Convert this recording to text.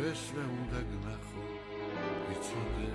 ეს მე უნდა გნახო იცოდე.